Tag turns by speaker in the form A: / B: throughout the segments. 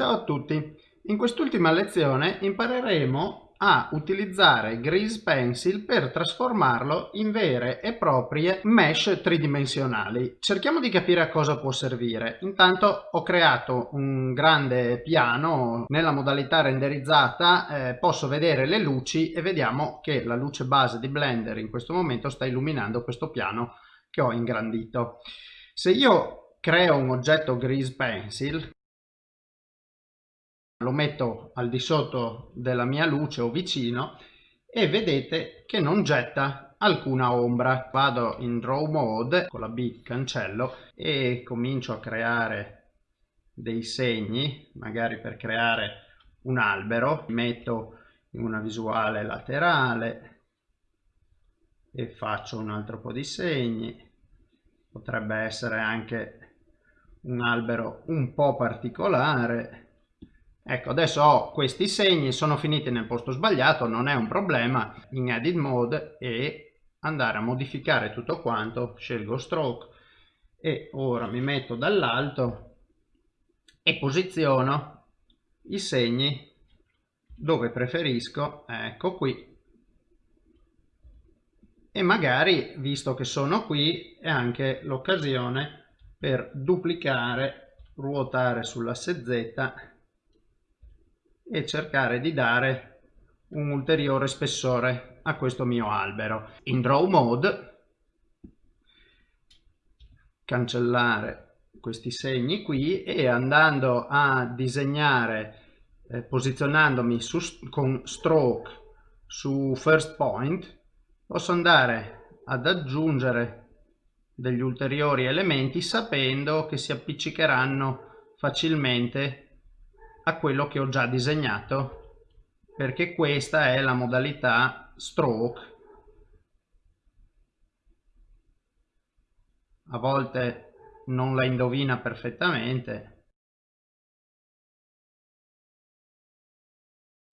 A: Ciao a tutti! In quest'ultima lezione impareremo a utilizzare Grease Pencil per trasformarlo in vere e proprie mesh tridimensionali. Cerchiamo di capire a cosa può servire. Intanto ho creato un grande piano nella modalità renderizzata, eh, posso vedere le luci e vediamo che la luce base di Blender in questo momento sta illuminando questo piano che ho ingrandito. Se io creo un oggetto Grease Pencil lo metto al di sotto della mia luce o vicino e vedete che non getta alcuna ombra. Vado in Draw Mode, con la B cancello e comincio a creare dei segni, magari per creare un albero. Metto in una visuale laterale e faccio un altro po' di segni. Potrebbe essere anche un albero un po' particolare Ecco, adesso ho questi segni, sono finiti nel posto sbagliato, non è un problema, in Edit Mode e andare a modificare tutto quanto, scelgo Stroke e ora mi metto dall'alto e posiziono i segni dove preferisco, ecco qui, e magari, visto che sono qui, è anche l'occasione per duplicare, ruotare sull'asse Z e cercare di dare un ulteriore spessore a questo mio albero. In Draw Mode cancellare questi segni qui e andando a disegnare eh, posizionandomi su, con stroke su first point posso andare ad aggiungere degli ulteriori elementi sapendo che si appiccicheranno facilmente a quello che ho già disegnato perché questa è la modalità stroke. A volte non la indovina perfettamente.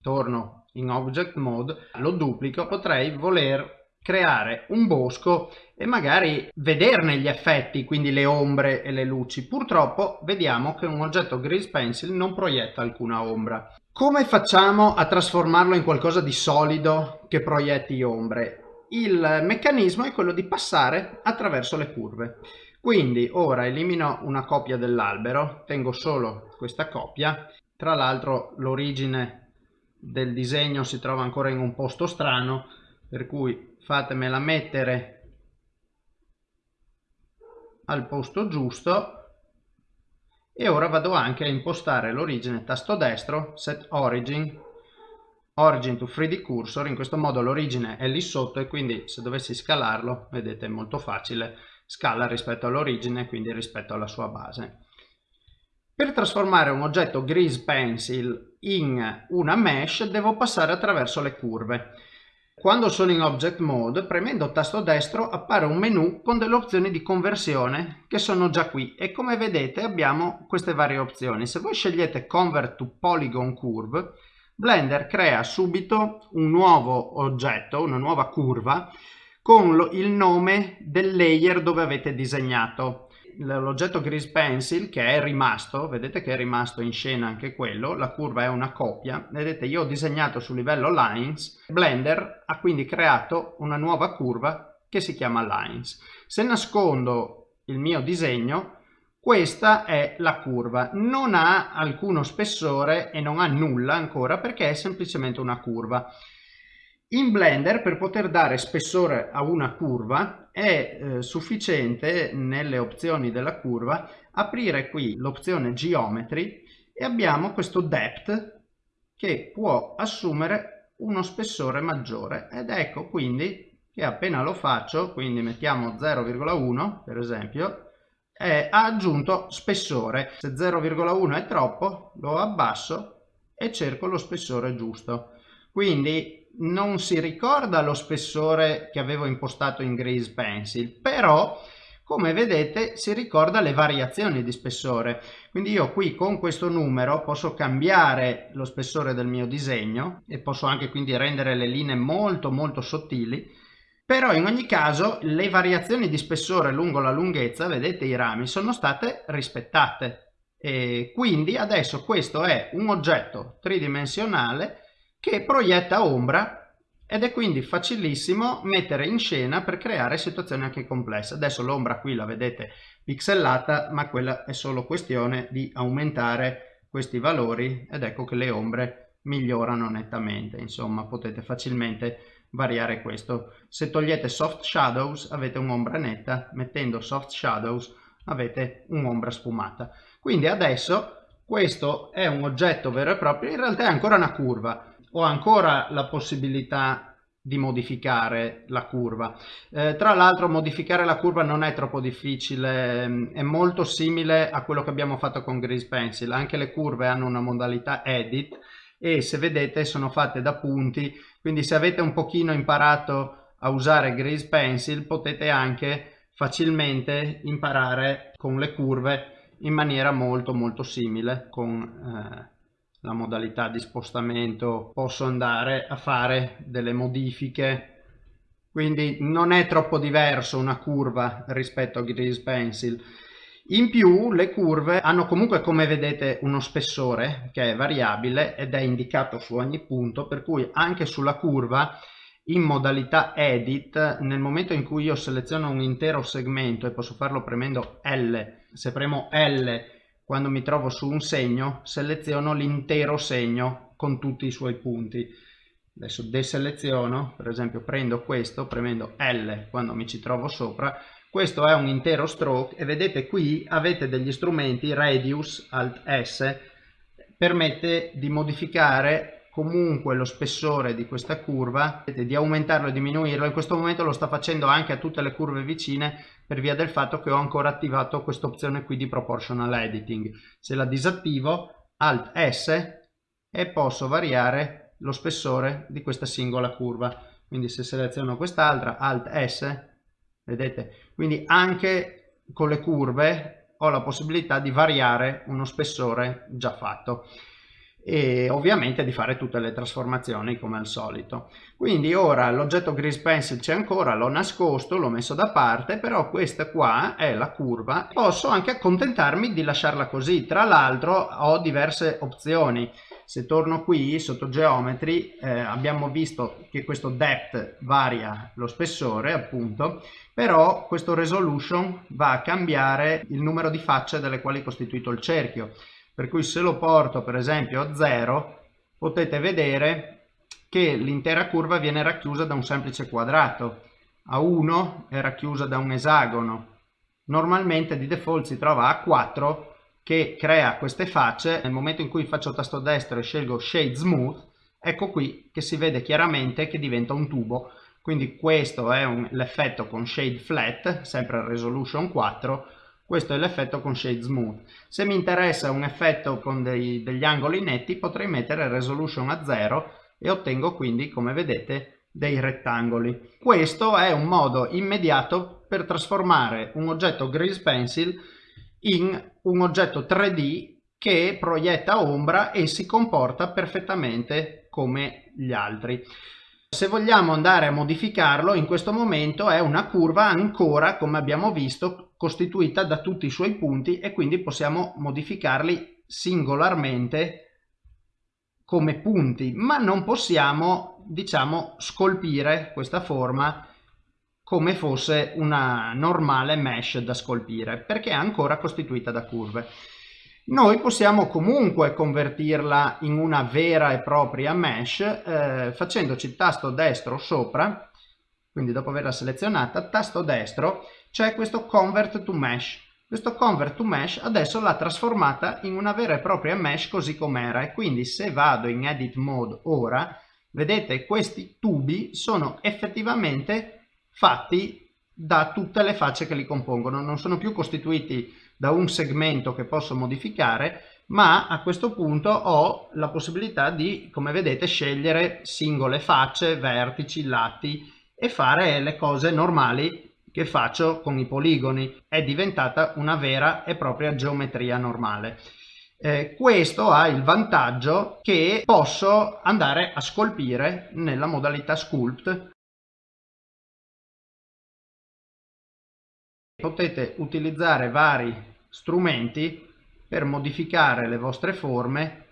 A: Torno in object mode lo duplico potrei voler creare un bosco e magari vederne gli effetti, quindi le ombre e le luci. Purtroppo vediamo che un oggetto Grease Pencil non proietta alcuna ombra. Come facciamo a trasformarlo in qualcosa di solido che proietti ombre? Il meccanismo è quello di passare attraverso le curve. Quindi ora elimino una copia dell'albero, tengo solo questa copia. Tra l'altro l'origine del disegno si trova ancora in un posto strano, per cui fatemela mettere al posto giusto. E ora vado anche a impostare l'origine tasto destro set origin. Origin to 3d cursor in questo modo l'origine è lì sotto e quindi se dovessi scalarlo vedete è molto facile. Scala rispetto all'origine quindi rispetto alla sua base. Per trasformare un oggetto grease pencil in una mesh devo passare attraverso le curve quando sono in Object Mode, premendo tasto destro appare un menu con delle opzioni di conversione che sono già qui e come vedete abbiamo queste varie opzioni. Se voi scegliete Convert to Polygon Curve, Blender crea subito un nuovo oggetto, una nuova curva con il nome del layer dove avete disegnato l'oggetto Grease Pencil che è rimasto, vedete che è rimasto in scena anche quello, la curva è una copia, vedete io ho disegnato sul livello Lines, Blender ha quindi creato una nuova curva che si chiama Lines. Se nascondo il mio disegno, questa è la curva, non ha alcuno spessore e non ha nulla ancora perché è semplicemente una curva. In Blender per poter dare spessore a una curva è eh, sufficiente nelle opzioni della curva aprire qui l'opzione Geometry e abbiamo questo Depth che può assumere uno spessore maggiore ed ecco quindi che appena lo faccio, quindi mettiamo 0,1 per esempio, è, ha aggiunto spessore. Se 0,1 è troppo lo abbasso e cerco lo spessore giusto. Quindi non si ricorda lo spessore che avevo impostato in Grease Pencil, però come vedete si ricorda le variazioni di spessore. Quindi io qui con questo numero posso cambiare lo spessore del mio disegno e posso anche quindi rendere le linee molto molto sottili, però in ogni caso le variazioni di spessore lungo la lunghezza, vedete i rami, sono state rispettate. E quindi adesso questo è un oggetto tridimensionale che proietta ombra ed è quindi facilissimo mettere in scena per creare situazioni anche complesse. Adesso l'ombra qui la vedete pixellata, ma quella è solo questione di aumentare questi valori ed ecco che le ombre migliorano nettamente. Insomma, potete facilmente variare questo. Se togliete soft shadows avete un'ombra netta, mettendo soft shadows avete un'ombra sfumata. Quindi adesso questo è un oggetto vero e proprio, in realtà è ancora una curva ho ancora la possibilità di modificare la curva. Eh, tra l'altro modificare la curva non è troppo difficile, ehm, è molto simile a quello che abbiamo fatto con Grease Pencil, anche le curve hanno una modalità edit e se vedete sono fatte da punti, quindi se avete un pochino imparato a usare Grease Pencil potete anche facilmente imparare con le curve in maniera molto molto simile con eh, la modalità di spostamento posso andare a fare delle modifiche. Quindi non è troppo diverso una curva rispetto a Grease Pencil. In più le curve hanno comunque come vedete uno spessore che è variabile ed è indicato su ogni punto per cui anche sulla curva in modalità edit nel momento in cui io seleziono un intero segmento e posso farlo premendo L se premo L quando mi trovo su un segno seleziono l'intero segno con tutti i suoi punti. Adesso deseleziono per esempio prendo questo premendo L quando mi ci trovo sopra. Questo è un intero stroke e vedete qui avete degli strumenti radius alt s permette di modificare comunque lo spessore di questa curva di aumentarlo e diminuirlo. In questo momento lo sta facendo anche a tutte le curve vicine per via del fatto che ho ancora attivato questa opzione qui di proportional editing. Se la disattivo alt s e posso variare lo spessore di questa singola curva. Quindi se seleziono quest'altra alt s vedete? Quindi anche con le curve ho la possibilità di variare uno spessore già fatto e ovviamente di fare tutte le trasformazioni come al solito. Quindi ora l'oggetto Grease Pencil c'è ancora, l'ho nascosto, l'ho messo da parte, però questa qua è la curva. Posso anche accontentarmi di lasciarla così, tra l'altro ho diverse opzioni. Se torno qui sotto Geometry eh, abbiamo visto che questo depth varia lo spessore appunto, però questo resolution va a cambiare il numero di facce delle quali è costituito il cerchio per cui se lo porto per esempio a 0 potete vedere che l'intera curva viene racchiusa da un semplice quadrato. A 1 è racchiusa da un esagono. Normalmente di default si trova a 4 che crea queste facce. Nel momento in cui faccio tasto destro e scelgo shade smooth ecco qui che si vede chiaramente che diventa un tubo. Quindi questo è l'effetto con shade flat sempre resolution 4 questo è l'effetto con Shade Smooth. Se mi interessa un effetto con dei, degli angoli netti potrei mettere Resolution a 0 e ottengo quindi, come vedete, dei rettangoli. Questo è un modo immediato per trasformare un oggetto Grease Pencil in un oggetto 3D che proietta ombra e si comporta perfettamente come gli altri. Se vogliamo andare a modificarlo, in questo momento è una curva ancora, come abbiamo visto, costituita da tutti i suoi punti e quindi possiamo modificarli singolarmente come punti, ma non possiamo, diciamo, scolpire questa forma come fosse una normale mesh da scolpire, perché è ancora costituita da curve noi possiamo comunque convertirla in una vera e propria mesh eh, facendoci tasto destro sopra quindi dopo averla selezionata tasto destro c'è questo convert to mesh. Questo convert to mesh adesso l'ha trasformata in una vera e propria mesh così com'era e quindi se vado in edit mode ora vedete questi tubi sono effettivamente fatti da tutte le facce che li compongono non sono più costituiti da un segmento che posso modificare ma a questo punto ho la possibilità di come vedete scegliere singole facce vertici lati e fare le cose normali che faccio con i poligoni. È diventata una vera e propria geometria normale. Eh, questo ha il vantaggio che posso andare a scolpire nella modalità sculpt potete utilizzare vari strumenti per modificare le vostre forme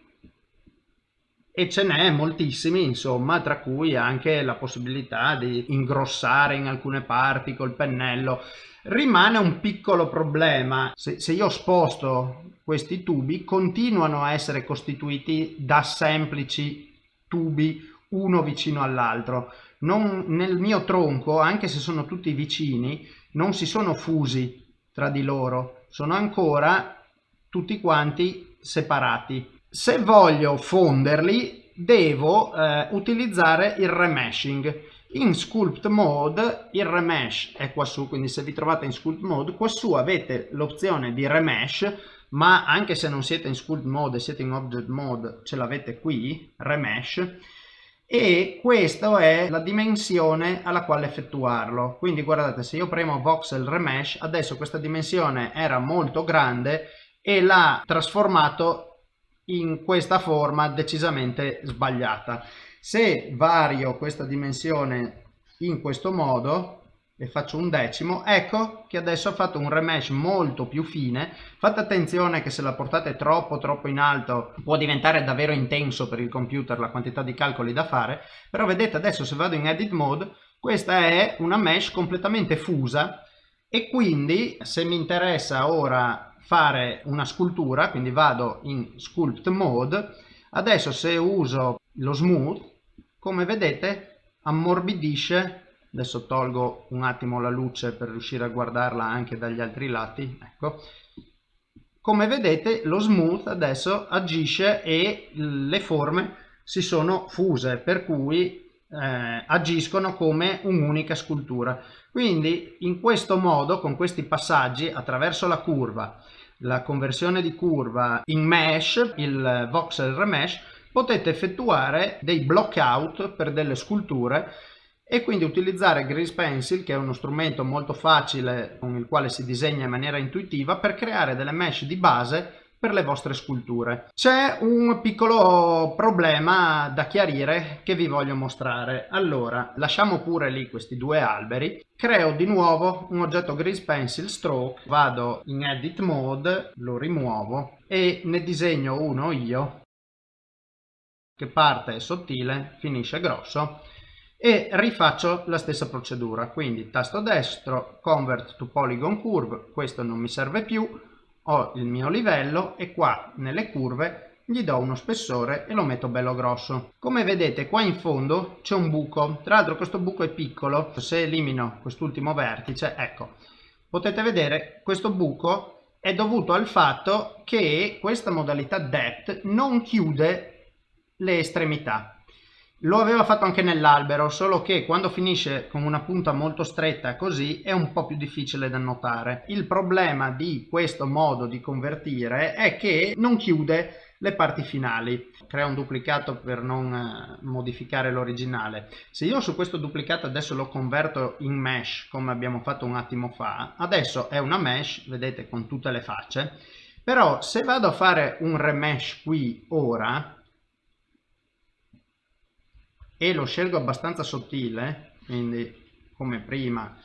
A: e ce n'è moltissimi insomma tra cui anche la possibilità di ingrossare in alcune parti col pennello. Rimane un piccolo problema. Se, se io sposto questi tubi continuano a essere costituiti da semplici tubi uno vicino all'altro non, nel mio tronco anche se sono tutti vicini non si sono fusi tra di loro. Sono ancora tutti quanti separati. Se voglio fonderli devo eh, utilizzare il remeshing in sculpt mode il remesh è qua su quindi se vi trovate in sculpt mode qua su avete l'opzione di remesh ma anche se non siete in sculpt mode siete in object mode ce l'avete qui remesh e questa è la dimensione alla quale effettuarlo quindi guardate se io premo voxel remesh adesso questa dimensione era molto grande e l'ha trasformato in questa forma decisamente sbagliata. Se vario questa dimensione in questo modo e faccio un decimo, ecco che adesso ho fatto un remesh molto più fine. Fate attenzione che se la portate troppo troppo in alto può diventare davvero intenso per il computer la quantità di calcoli da fare, però vedete adesso se vado in edit mode questa è una mesh completamente fusa. E quindi se mi interessa ora fare una scultura, quindi vado in sculpt mode, adesso se uso lo smooth, come vedete ammorbidisce, adesso tolgo un attimo la luce per riuscire a guardarla anche dagli altri lati, ecco, come vedete lo smooth adesso agisce e le forme si sono fuse, per cui eh, agiscono come un'unica scultura. Quindi in questo modo, con questi passaggi, attraverso la curva, la conversione di curva in mesh, il voxel remesh, potete effettuare dei block out per delle sculture e quindi utilizzare Grease Pencil che è uno strumento molto facile con il quale si disegna in maniera intuitiva per creare delle mesh di base per le vostre sculture. C'è un piccolo problema da chiarire che vi voglio mostrare. Allora, lasciamo pure lì questi due alberi, creo di nuovo un oggetto Grease Pencil Stroke, vado in Edit Mode, lo rimuovo e ne disegno uno io che parte sottile, finisce grosso e rifaccio la stessa procedura. Quindi tasto destro convert to polygon curve questo non mi serve più ho il mio livello e qua nelle curve gli do uno spessore e lo metto bello grosso. Come vedete qua in fondo c'è un buco. Tra l'altro questo buco è piccolo. Se elimino quest'ultimo vertice ecco. Potete vedere questo buco è dovuto al fatto che questa modalità depth non chiude le estremità lo aveva fatto anche nell'albero, solo che quando finisce con una punta molto stretta così è un po' più difficile da notare. Il problema di questo modo di convertire è che non chiude le parti finali. Crea un duplicato per non eh, modificare l'originale. Se io su questo duplicato adesso lo converto in mesh, come abbiamo fatto un attimo fa, adesso è una mesh, vedete, con tutte le facce, però se vado a fare un remesh qui ora, e lo scelgo abbastanza sottile quindi come prima.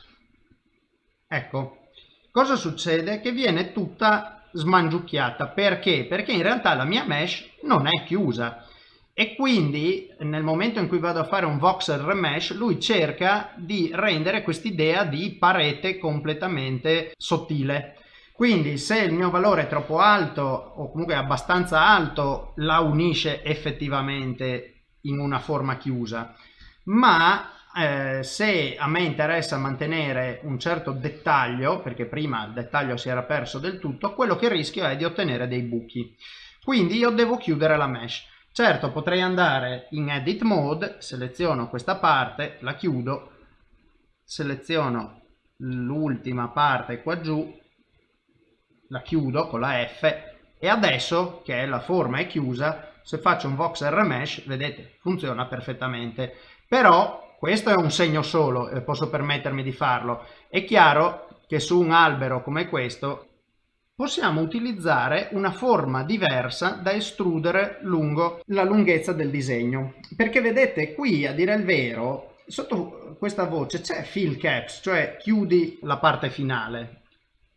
A: Ecco cosa succede? Che viene tutta smangiucchiata. Perché? Perché in realtà la mia mesh non è chiusa. E quindi nel momento in cui vado a fare un voxel remesh lui cerca di rendere quest'idea di parete completamente sottile. Quindi se il mio valore è troppo alto o comunque abbastanza alto la unisce effettivamente in una forma chiusa. Ma eh, se a me interessa mantenere un certo dettaglio perché prima il dettaglio si era perso del tutto quello che rischio è di ottenere dei buchi. Quindi io devo chiudere la mesh. Certo potrei andare in edit mode seleziono questa parte la chiudo seleziono l'ultima parte qua giù la chiudo con la F e adesso che la forma è chiusa se faccio un voxel remesh vedete funziona perfettamente. Però questo è un segno solo e posso permettermi di farlo. È chiaro che su un albero come questo possiamo utilizzare una forma diversa da estrudere lungo la lunghezza del disegno. Perché vedete qui a dire il vero sotto questa voce c'è fill caps cioè chiudi la parte finale.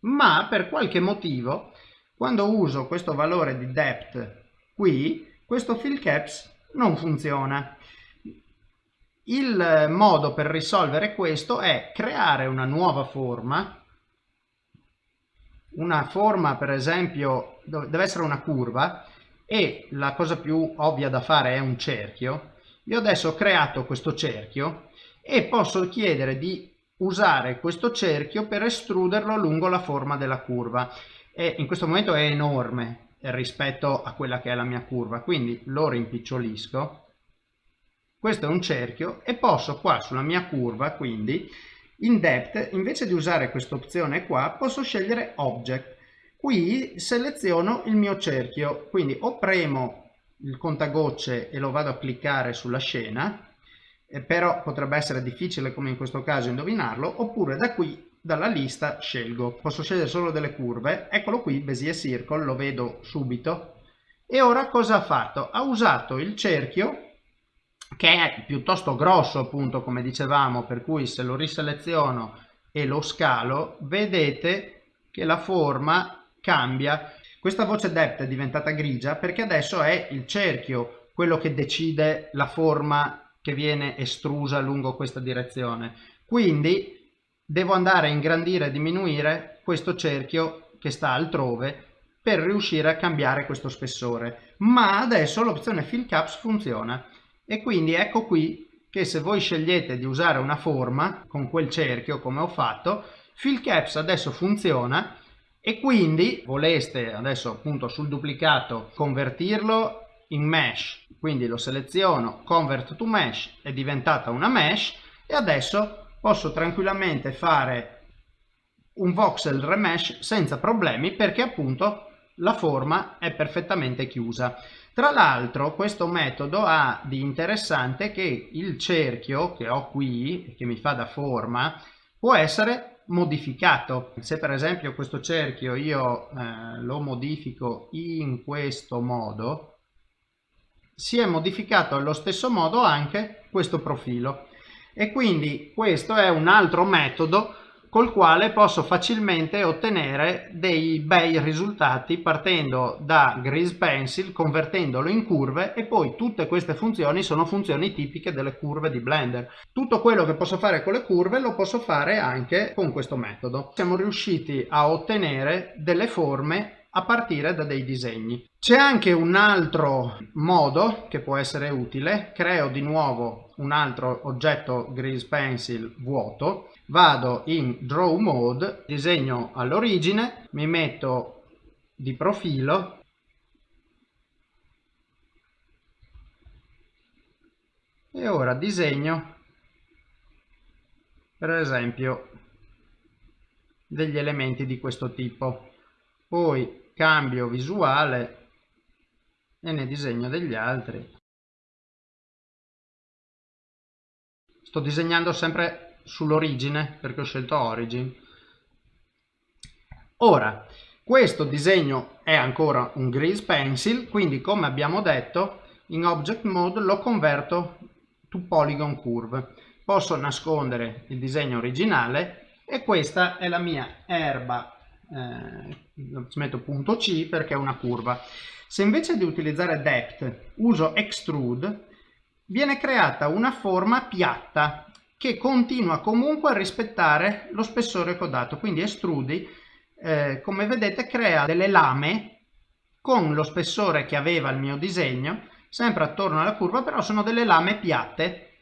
A: Ma per qualche motivo quando uso questo valore di depth qui, questo fill caps non funziona. Il modo per risolvere questo è creare una nuova forma, una forma per esempio deve essere una curva e la cosa più ovvia da fare è un cerchio. Io adesso ho creato questo cerchio e posso chiedere di usare questo cerchio per estruderlo lungo la forma della curva e in questo momento è enorme rispetto a quella che è la mia curva. Quindi lo rimpicciolisco. Questo è un cerchio e posso qua sulla mia curva quindi in depth invece di usare questa opzione qua posso scegliere object. Qui seleziono il mio cerchio. Quindi o premo il contagocce e lo vado a cliccare sulla scena eh, però potrebbe essere difficile come in questo caso indovinarlo oppure da qui dalla lista scelgo. Posso scegliere solo delle curve? Eccolo qui Bezier Circle lo vedo subito. E ora cosa ha fatto? Ha usato il cerchio che è piuttosto grosso appunto come dicevamo per cui se lo riseleziono e lo scalo vedete che la forma cambia. Questa voce depth è diventata grigia perché adesso è il cerchio quello che decide la forma che viene estrusa lungo questa direzione. Quindi devo andare a ingrandire e diminuire questo cerchio che sta altrove per riuscire a cambiare questo spessore. Ma adesso l'opzione Fill Caps funziona e quindi ecco qui che se voi scegliete di usare una forma con quel cerchio come ho fatto, Fill Caps adesso funziona e quindi voleste adesso appunto sul duplicato convertirlo in mesh quindi lo seleziono convert to mesh è diventata una mesh e adesso posso tranquillamente fare un voxel remesh senza problemi perché appunto la forma è perfettamente chiusa. Tra l'altro questo metodo ha di interessante che il cerchio che ho qui che mi fa da forma può essere modificato. Se per esempio questo cerchio io eh, lo modifico in questo modo si è modificato allo stesso modo anche questo profilo e quindi questo è un altro metodo col quale posso facilmente ottenere dei bei risultati partendo da Grease Pencil, convertendolo in curve e poi tutte queste funzioni sono funzioni tipiche delle curve di Blender. Tutto quello che posso fare con le curve lo posso fare anche con questo metodo. Siamo riusciti a ottenere delle forme a partire da dei disegni. C'è anche un altro modo che può essere utile, creo di nuovo un altro oggetto Grease Pencil vuoto, vado in Draw Mode, disegno all'origine, mi metto di profilo. E ora disegno per esempio degli elementi di questo tipo. Poi cambio visuale e ne disegno degli altri. Sto disegnando sempre sull'origine perché ho scelto origin. Ora questo disegno è ancora un grease pencil quindi come abbiamo detto in object mode lo converto to polygon curve. Posso nascondere il disegno originale e questa è la mia erba eh, ci metto punto C perché è una curva. Se invece di utilizzare depth uso extrude, viene creata una forma piatta che continua comunque a rispettare lo spessore che ho dato. Quindi estrudi, eh, come vedete, crea delle lame con lo spessore che aveva il mio disegno, sempre attorno alla curva, però sono delle lame piatte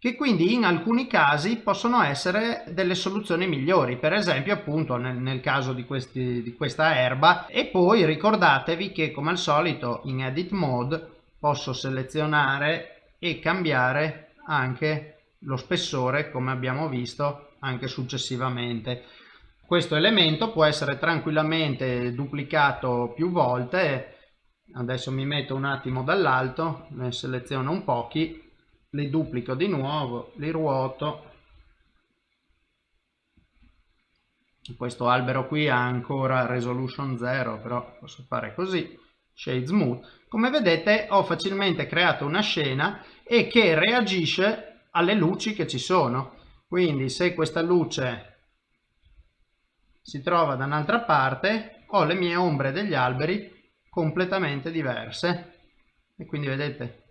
A: che quindi in alcuni casi possono essere delle soluzioni migliori, per esempio appunto nel, nel caso di, questi, di questa erba. E poi ricordatevi che come al solito in edit mode posso selezionare e cambiare anche lo spessore come abbiamo visto anche successivamente. Questo elemento può essere tranquillamente duplicato più volte, adesso mi metto un attimo dall'alto, ne seleziono un pochi li duplico di nuovo, li ruoto. Questo albero qui ha ancora resolution 0, però posso fare così, shade smooth. Come vedete ho facilmente creato una scena e che reagisce alle luci che ci sono. Quindi se questa luce si trova da un'altra parte, ho le mie ombre degli alberi completamente diverse e quindi vedete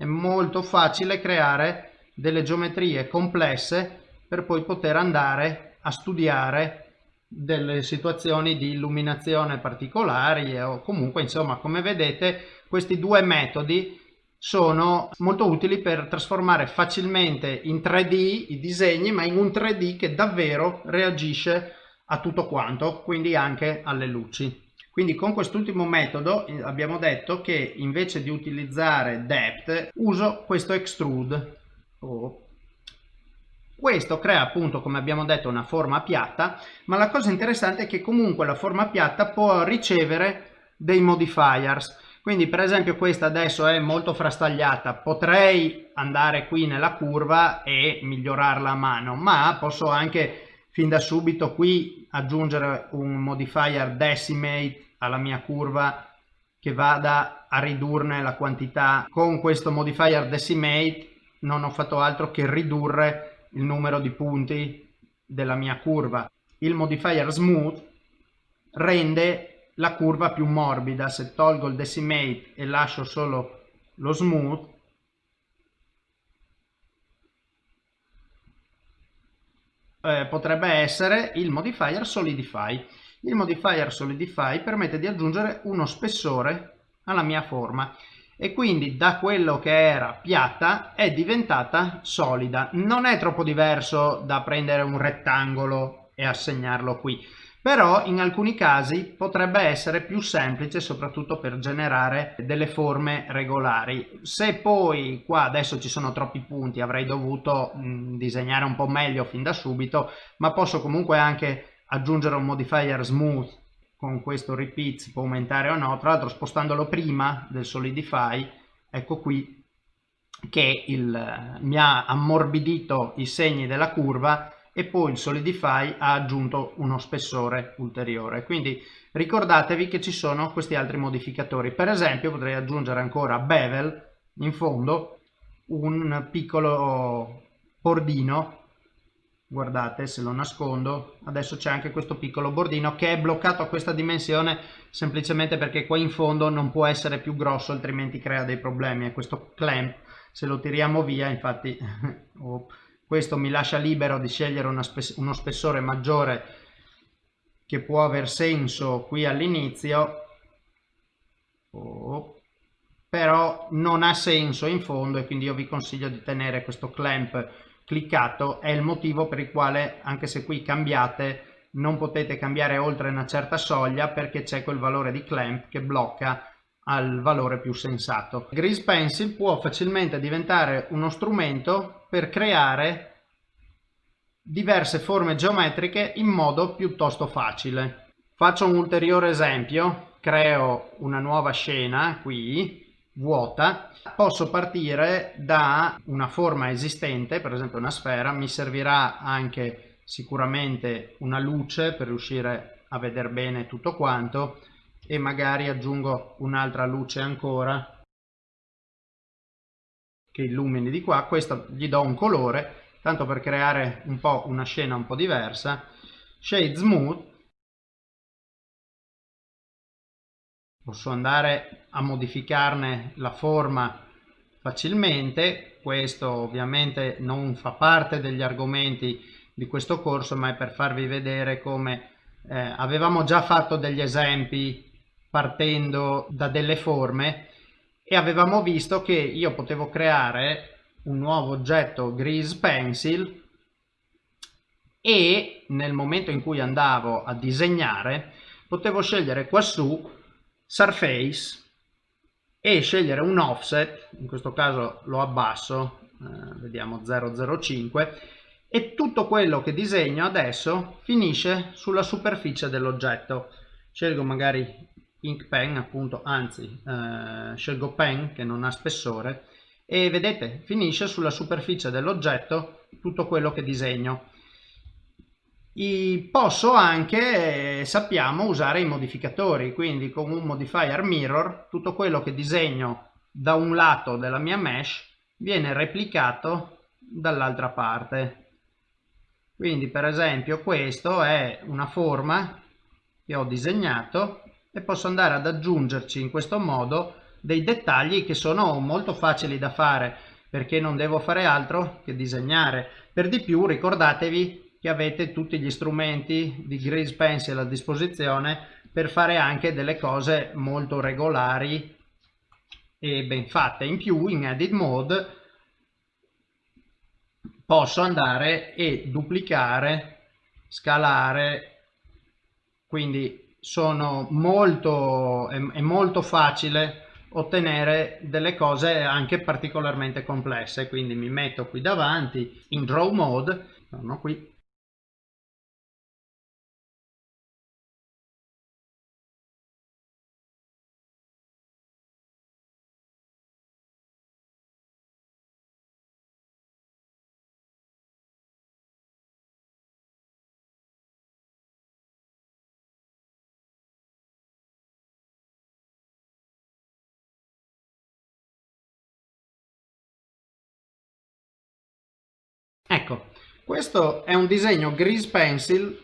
A: è molto facile creare delle geometrie complesse per poi poter andare a studiare delle situazioni di illuminazione particolari o comunque insomma come vedete questi due metodi sono molto utili per trasformare facilmente in 3D i disegni ma in un 3D che davvero reagisce a tutto quanto quindi anche alle luci quindi con quest'ultimo metodo eh, abbiamo detto che invece di utilizzare depth uso questo extrude oh. Questo crea appunto, come abbiamo detto, una forma piatta, ma la cosa interessante è che comunque la forma piatta può ricevere dei modifiers. Quindi per esempio questa adesso è molto frastagliata, potrei andare qui nella curva e migliorarla a mano, ma posso anche fin da subito qui aggiungere un modifier decimate alla mia curva che vada a ridurne la quantità. Con questo modifier decimate non ho fatto altro che ridurre il numero di punti della mia curva. Il modifier smooth rende la curva più morbida. Se tolgo il decimate e lascio solo lo smooth, eh, potrebbe essere il modifier solidify. Il modifier solidify permette di aggiungere uno spessore alla mia forma e quindi da quello che era piatta è diventata solida. Non è troppo diverso da prendere un rettangolo e assegnarlo qui, però in alcuni casi potrebbe essere più semplice soprattutto per generare delle forme regolari. Se poi qua adesso ci sono troppi punti avrei dovuto mh, disegnare un po' meglio fin da subito, ma posso comunque anche aggiungere un modifier smooth con questo repeat può aumentare o no, tra l'altro spostandolo prima del solidify, ecco qui che il, mi ha ammorbidito i segni della curva e poi il solidify ha aggiunto uno spessore ulteriore. Quindi ricordatevi che ci sono questi altri modificatori. Per esempio potrei aggiungere ancora bevel in fondo un piccolo bordino guardate se lo nascondo adesso c'è anche questo piccolo bordino che è bloccato a questa dimensione semplicemente perché qua in fondo non può essere più grosso altrimenti crea dei problemi e questo clamp se lo tiriamo via infatti questo mi lascia libero di scegliere uno spessore maggiore che può aver senso qui all'inizio. Oh, però non ha senso in fondo e quindi io vi consiglio di tenere questo clamp cliccato. È il motivo per il quale anche se qui cambiate non potete cambiare oltre una certa soglia perché c'è quel valore di clamp che blocca al valore più sensato. Grease Pencil può facilmente diventare uno strumento per creare diverse forme geometriche in modo piuttosto facile. Faccio un ulteriore esempio, creo una nuova scena qui vuota, posso partire da una forma esistente, per esempio una sfera, mi servirà anche sicuramente una luce per riuscire a vedere bene tutto quanto e magari aggiungo un'altra luce ancora che illumini di qua, questo gli do un colore, tanto per creare un po' una scena un po' diversa, shade smooth posso andare a modificarne la forma facilmente. Questo ovviamente non fa parte degli argomenti di questo corso ma è per farvi vedere come eh, avevamo già fatto degli esempi partendo da delle forme e avevamo visto che io potevo creare un nuovo oggetto grease pencil e nel momento in cui andavo a disegnare potevo scegliere quassù surface e scegliere un offset, in questo caso lo abbasso, eh, vediamo 005, e tutto quello che disegno adesso finisce sulla superficie dell'oggetto. Scelgo magari ink pen, appunto, anzi, eh, scelgo pen che non ha spessore e vedete finisce sulla superficie dell'oggetto tutto quello che disegno posso anche, sappiamo, usare i modificatori, quindi con un modifier mirror tutto quello che disegno da un lato della mia mesh viene replicato dall'altra parte. Quindi per esempio questo è una forma che ho disegnato e posso andare ad aggiungerci in questo modo dei dettagli che sono molto facili da fare perché non devo fare altro che disegnare. Per di più ricordatevi che avete tutti gli strumenti di Grease Pencil a disposizione per fare anche delle cose molto regolari e ben fatte. In più in Edit Mode posso andare e duplicare, scalare, quindi sono molto, è, è molto facile ottenere delle cose anche particolarmente complesse quindi mi metto qui davanti in draw mode sono qui questo è un disegno Grease Pencil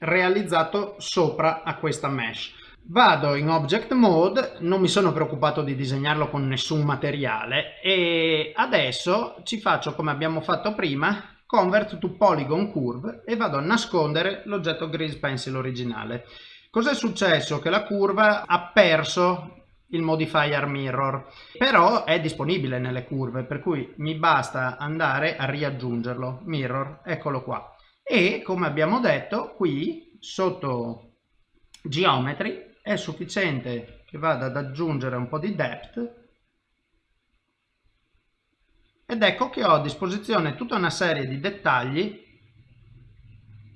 A: realizzato sopra a questa mesh. Vado in Object Mode, non mi sono preoccupato di disegnarlo con nessun materiale e adesso ci faccio come abbiamo fatto prima, Convert to Polygon Curve e vado a nascondere l'oggetto Grease Pencil originale. Cos'è successo? Che la curva ha perso il modifier mirror però è disponibile nelle curve per cui mi basta andare a riaggiungerlo. Mirror eccolo qua. E come abbiamo detto qui sotto geometry è sufficiente che vada ad aggiungere un po' di depth. Ed ecco che ho a disposizione tutta una serie di dettagli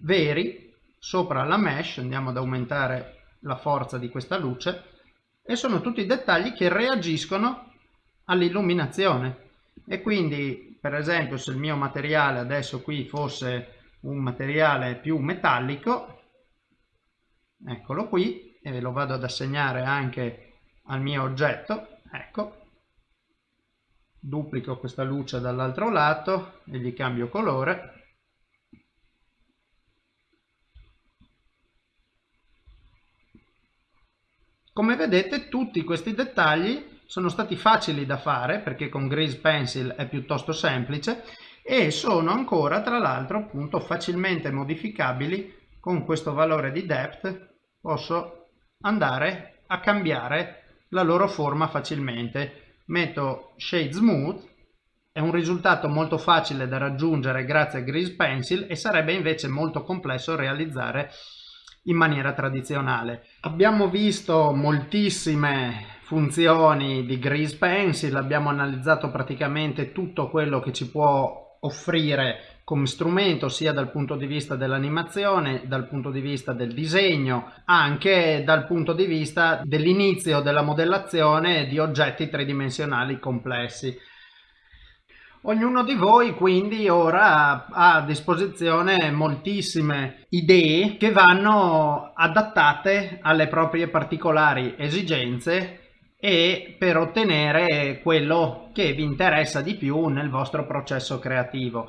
A: veri sopra la mesh. Andiamo ad aumentare la forza di questa luce e sono tutti dettagli che reagiscono all'illuminazione. E quindi per esempio se il mio materiale adesso qui fosse un materiale più metallico eccolo qui e lo vado ad assegnare anche al mio oggetto ecco duplico questa luce dall'altro lato e gli cambio colore Come vedete tutti questi dettagli sono stati facili da fare perché con Grease Pencil è piuttosto semplice e sono ancora tra l'altro appunto facilmente modificabili. Con questo valore di depth posso andare a cambiare la loro forma facilmente. Metto shade smooth è un risultato molto facile da raggiungere grazie a Grease Pencil e sarebbe invece molto complesso realizzare in maniera tradizionale. Abbiamo visto moltissime funzioni di Grease Pencil, abbiamo analizzato praticamente tutto quello che ci può offrire come strumento sia dal punto di vista dell'animazione, dal punto di vista del disegno, anche dal punto di vista dell'inizio della modellazione di oggetti tridimensionali complessi. Ognuno di voi quindi ora ha a disposizione moltissime idee che vanno adattate alle proprie particolari esigenze e per ottenere quello che vi interessa di più nel vostro processo creativo.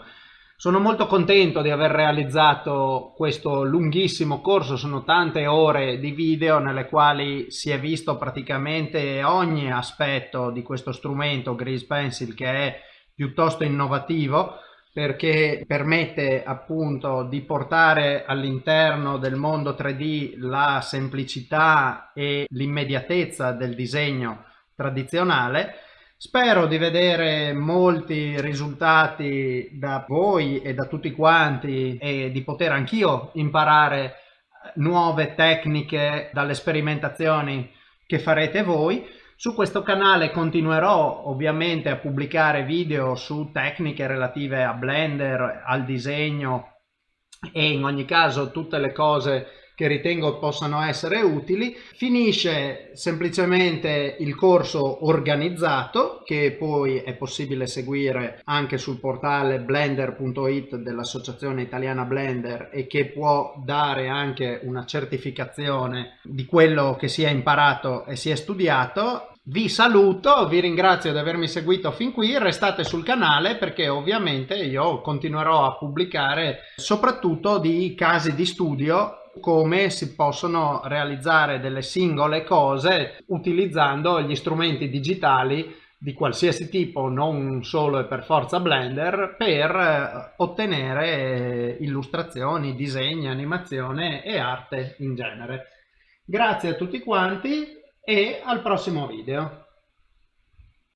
A: Sono molto contento di aver realizzato questo lunghissimo corso, sono tante ore di video nelle quali si è visto praticamente ogni aspetto di questo strumento Grease Pencil che è piuttosto innovativo perché permette appunto di portare all'interno del mondo 3D la semplicità e l'immediatezza del disegno tradizionale. Spero di vedere molti risultati da voi e da tutti quanti e di poter anch'io imparare nuove tecniche dalle sperimentazioni che farete voi. Su questo canale continuerò ovviamente a pubblicare video su tecniche relative a Blender, al disegno e in ogni caso tutte le cose che ritengo possano essere utili. Finisce semplicemente il corso organizzato che poi è possibile seguire anche sul portale blender.it dell'Associazione Italiana Blender e che può dare anche una certificazione di quello che si è imparato e si è studiato vi saluto, vi ringrazio di avermi seguito fin qui, restate sul canale perché ovviamente io continuerò a pubblicare soprattutto di casi di studio come si possono realizzare delle singole cose utilizzando gli strumenti digitali di qualsiasi tipo, non solo e per forza Blender, per eh, ottenere illustrazioni, disegni, animazione e arte in genere. Grazie a tutti quanti e al prossimo video.